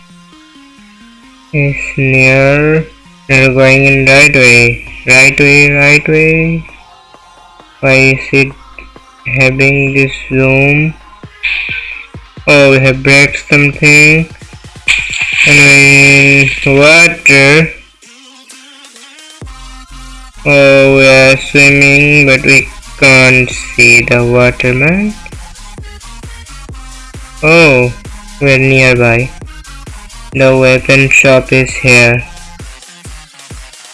Is near they're going in right way right way right way why is it having this zoom oh we have break something and water Oh, we are swimming, but we can't see the waterman. Oh, we're nearby. The weapon shop is here.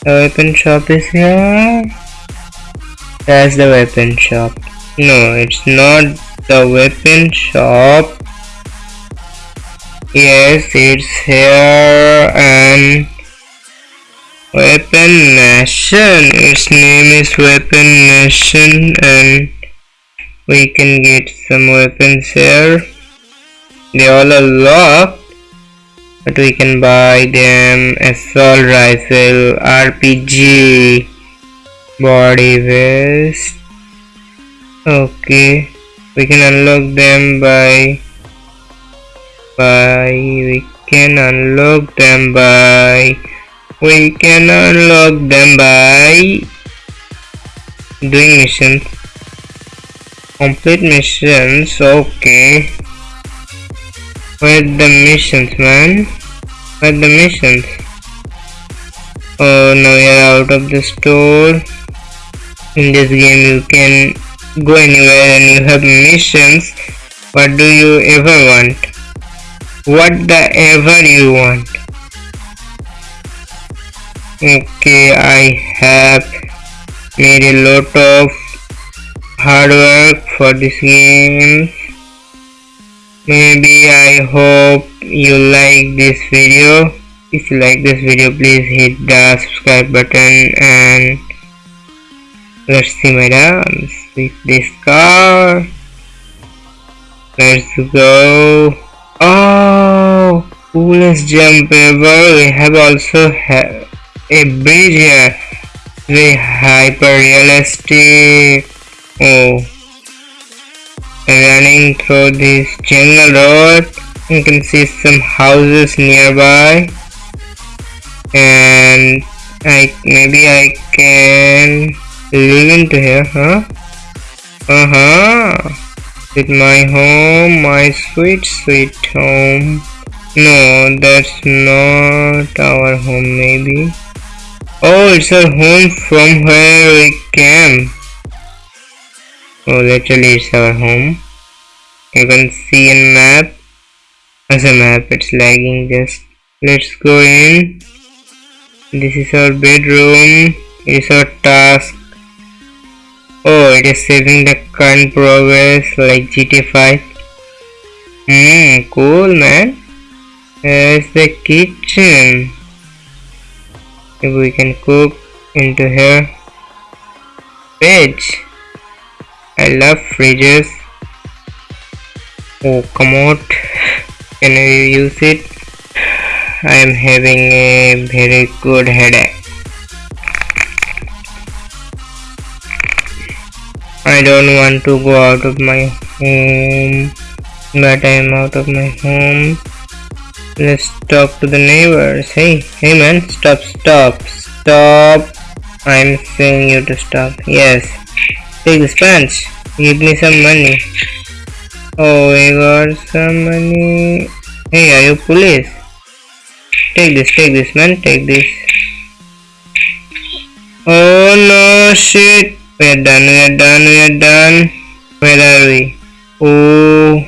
The weapon shop is here. That's the weapon shop. No, it's not the weapon shop. Yes, it's here and Weapon Nation. Its name is Weapon Nation and we can get some weapons here. They all are locked but we can buy them assault rifle, RPG, body vest. Okay, we can unlock them by by we can unlock them by we can unlock them by doing missions. Complete missions okay where the missions man? Where the missions? Oh now are out of the store. In this game you can go anywhere and you have missions. What do you ever want? What the ever you want? Okay I have made a lot of hard work for this game maybe I hope you like this video. If you like this video please hit the subscribe button and let's see my dance with this car. Let's go. Oh coolest jump ever we have also a bridge here. Very hyper realistic oh running through this jungle road. You can see some houses nearby. And I maybe I can live into here huh? Uh-huh. With my home my sweet sweet home. No that's not our home maybe. Oh, it's our home from where we came. Oh, literally it's our home. You can see in map. As a map, it's lagging just. Let's go in. This is our bedroom. It is our task. Oh, it is saving the current progress like GT5. Hmm, cool man. There's the kitchen if we can cook into here veg I love fridges. Oh, come out. Can I use it? I am having a very good headache. I don't want to go out of my home, but I am out of my home. Let's talk to the neighbors. Hey, hey man, stop, stop, stop. I'm saying you to stop. Yes. Take this pants. Give me some money. Oh, I got some money. Hey, are you police? Take this, take this, man. Take this. Oh no, shit. We are done, we are done, we are done. Where are we? Oh.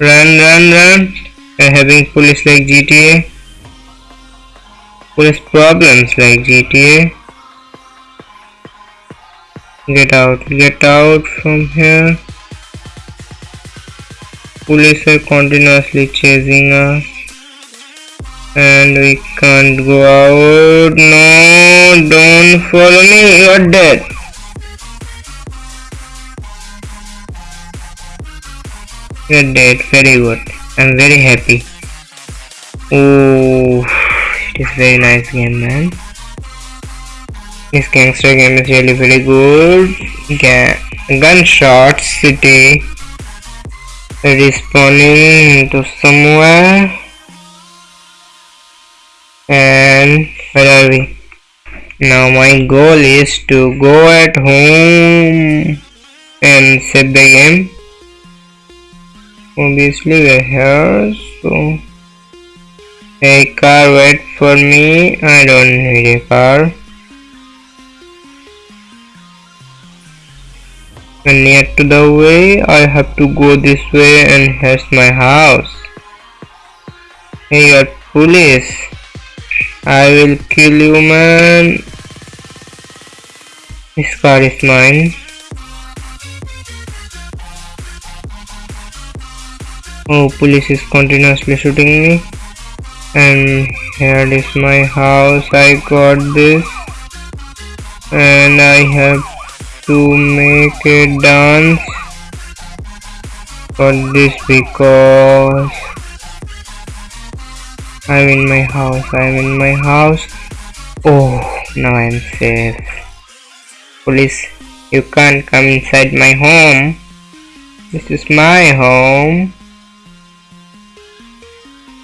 Run, run, run. We are having police like GTA. Police problems like GTA. Get out, get out from here. Police are continuously chasing us. And we can't go out. No, don't follow me, you're dead. You're dead, very good. I'm very happy. Oh, it is very nice game, man. This gangster game is really very good. Ga Gunshot City respawning into somewhere. And where are we? Now my goal is to go at home and save the game obviously we're here so a car wait for me I don't need a car and near to the way I have to go this way and here's my house hey you're police I will kill you man this car is mine Oh, police is continuously shooting me. And here is my house. I got this. And I have to make a dance for this because I'm in my house. I'm in my house. Oh, now I'm safe. Police, you can't come inside my home. This is my home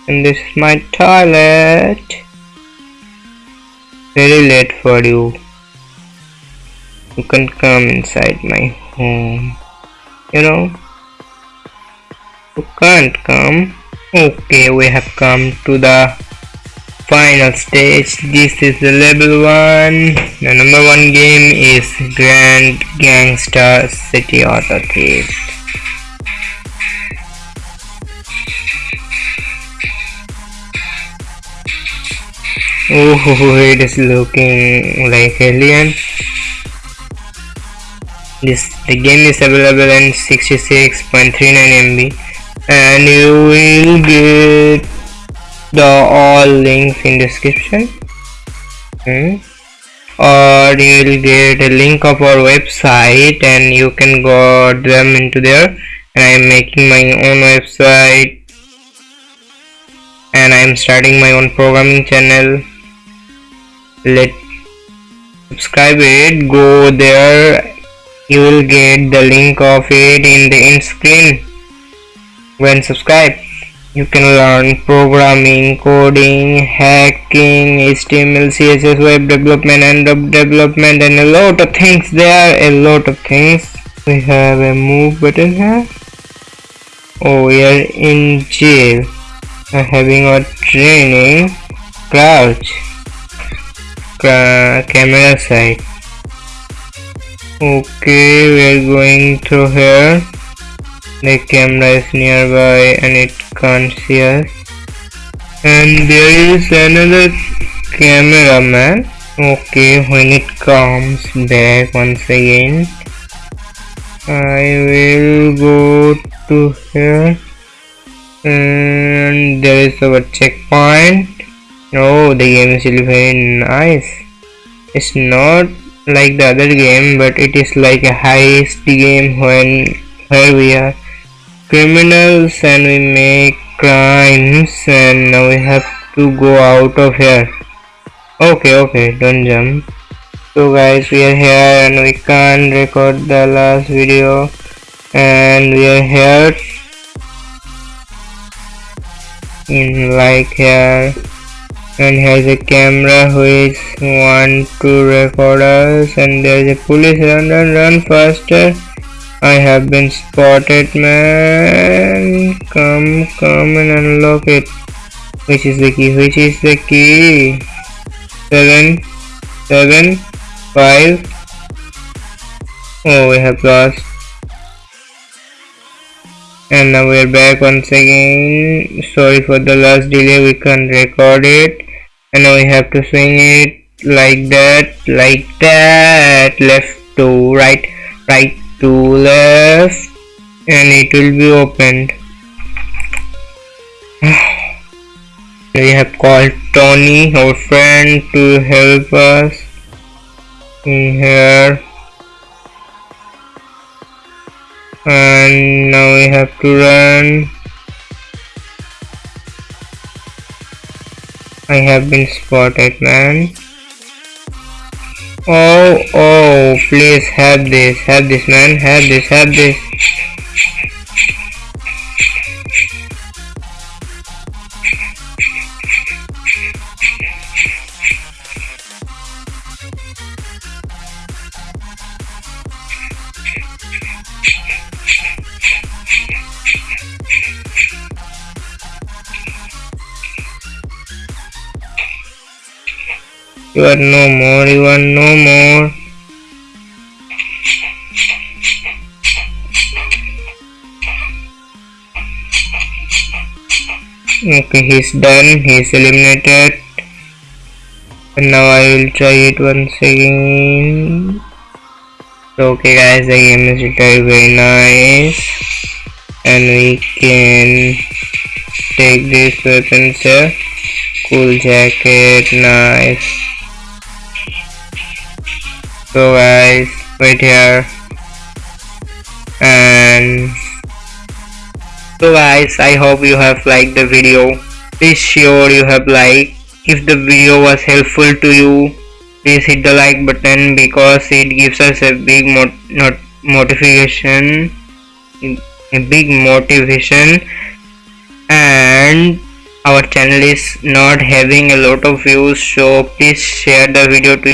and this is my toilet very late for you you can come inside my home. You know? You can't come? Okay we have come to the final stage. This is the level one. The number one game is grand gangster city auto thief Oh, it is looking like alien. This the game is available in 66.39 MB, and you will get the all links in description. Hmm. Or you will get a link of our website, and you can go them into there. And I am making my own website, and I am starting my own programming channel let subscribe it go there you will get the link of it in the end screen. When subscribe you can learn programming coding hacking html css web development and web development and a lot of things. There a lot of things. We have a move button here. Oh we are in jail. Having a training crouch. Camera side okay we are going through here. The camera is nearby and it can't see us. And there is another cameraman. Okay when it comes back once again I will go to here. And there is our checkpoint. Oh, the game is really very nice. It's not like the other game but it is like a heist game when where we are criminals and we make crimes and now we have to go out of here. Okay okay don't jump. So guys we are here and we can't record the last video. And we are here in like here and has a camera which want to record us and there is a police run run run faster. I have been spotted man. Come come and unlock it. Which is the key? Which is the key? Seven seven five. Oh we have lost. And now we're back once again. Sorry for the last delay. We can't record it and now we have to swing it like that like that. Left to right right to left. And it will be opened. We have called Tony our friend to help us in here. And now we have to run I have been spotted man. Oh oh please have this have this man. Have this have this You are no more, you are no more. Okay, he's done, he's eliminated. And now I will try it once again. Okay guys, the game is very very nice. And we can take this weapons here. Cool jacket, nice so guys wait here. And so guys i hope you have liked the video. Please sure you have liked. If the video was helpful to you please hit the like button because it gives us a big mot not motivation. A big motivation. And our channel is not having a lot of views so please share the video to